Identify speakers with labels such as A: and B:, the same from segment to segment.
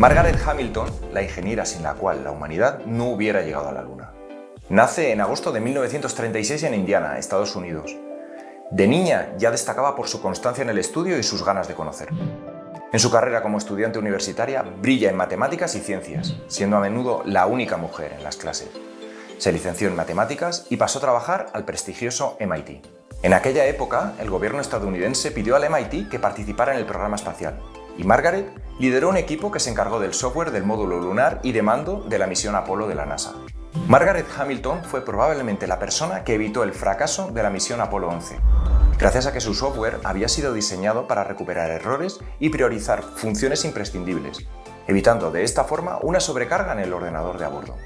A: Margaret Hamilton, la ingeniera sin la cual la humanidad no hubiera llegado a la Luna. Nace en agosto de 1936 en Indiana, Estados Unidos. De niña ya destacaba por su constancia en el estudio y sus ganas de conocer. En su carrera como estudiante universitaria brilla en matemáticas y ciencias, siendo a menudo la única mujer en las clases. Se licenció en matemáticas y pasó a trabajar al prestigioso MIT. En aquella época, el gobierno estadounidense pidió al MIT que participara en el programa espacial, y Margaret lideró un equipo que se encargó del software del módulo lunar y de mando de la misión Apolo de la NASA. Margaret Hamilton fue probablemente la persona que evitó el fracaso de la misión Apolo 11, gracias a que su software había sido diseñado para recuperar errores y priorizar funciones imprescindibles, evitando de esta forma una sobrecarga en el ordenador de a bordo.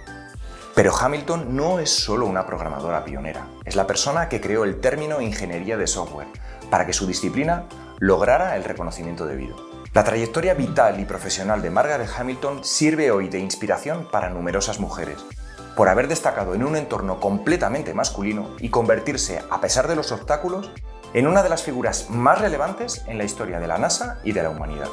A: Pero Hamilton no es solo una programadora pionera, es la persona que creó el término ingeniería de software para que su disciplina lograra el reconocimiento debido. La trayectoria vital y profesional de Margaret Hamilton sirve hoy de inspiración para numerosas mujeres, por haber destacado en un entorno completamente masculino y convertirse, a pesar de los obstáculos, en una de las figuras más relevantes en la historia de la NASA y de la humanidad.